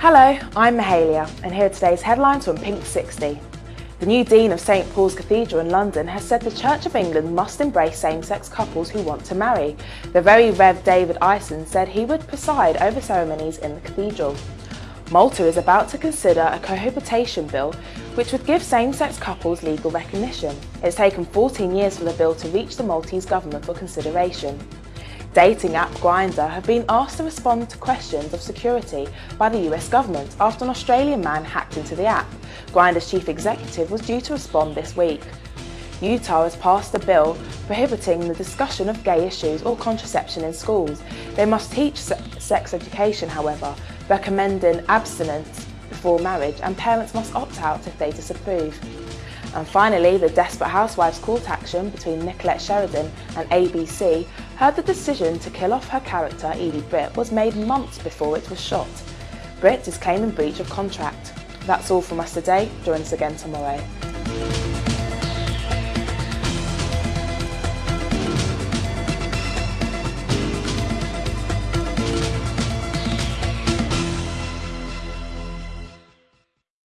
Hello, I'm Mahalia and here are today's headlines from Pink 60. The new Dean of St Paul's Cathedral in London has said the Church of England must embrace same-sex couples who want to marry. The very Rev David Ison said he would preside over ceremonies in the cathedral. Malta is about to consider a cohabitation bill which would give same-sex couples legal recognition. It's taken 14 years for the bill to reach the Maltese government for consideration. Dating app Grindr have been asked to respond to questions of security by the US government after an Australian man hacked into the app. Grindr's chief executive was due to respond this week. Utah has passed a bill prohibiting the discussion of gay issues or contraception in schools. They must teach sex education, however, recommending abstinence before marriage and parents must opt out if they disapprove. And finally, the Desperate Housewives court action between Nicolette Sheridan and ABC heard the decision to kill off her character Edie Britt was made months before it was shot. Britt is claiming breach of contract. That's all from us today. Join us again tomorrow.